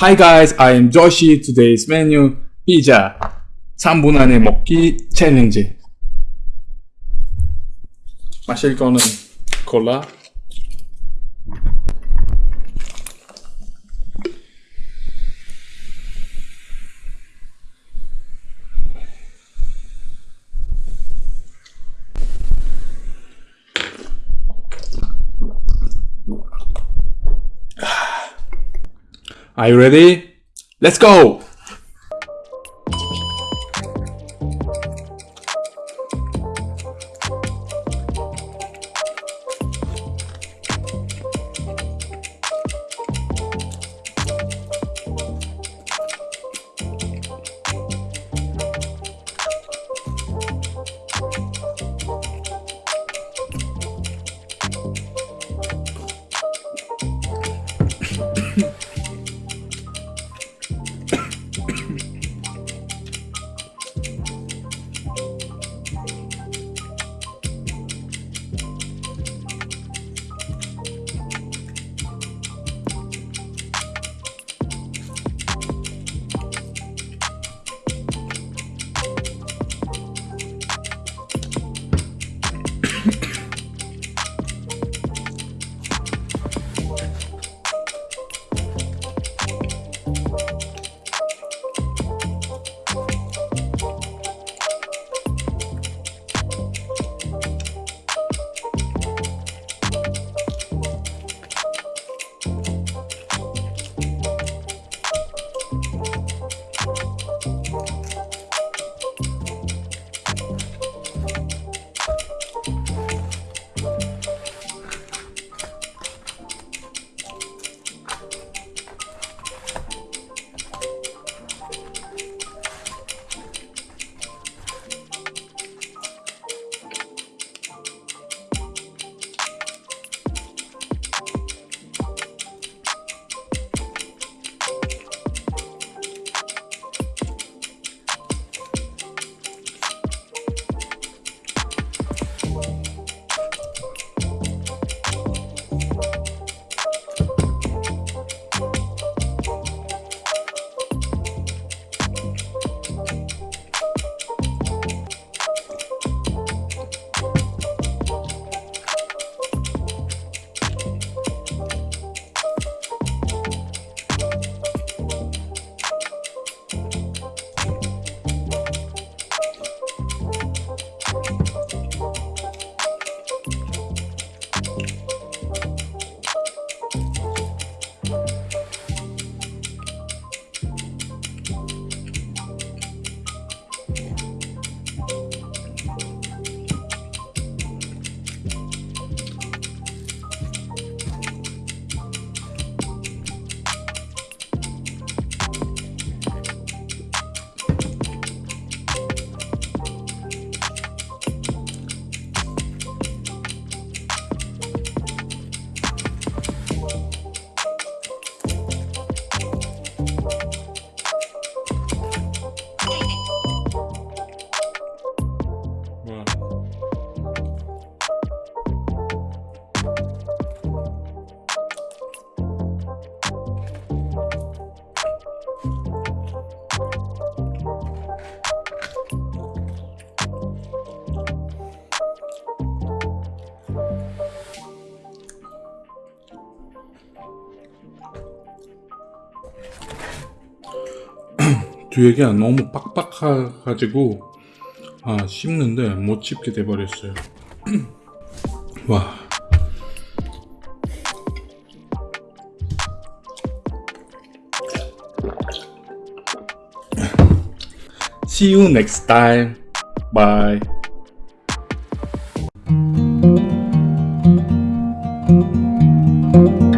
Hi guys, I am Joshi. Today's menu 피자 3분 안에 먹기 챌린지. 마실 거는 콜라. Are you ready? Let's go! 뒤에가 너무 빡빡해가지고 아 씹는데 못 씹게 돼버렸어요 와 See you next time. Bye. thank you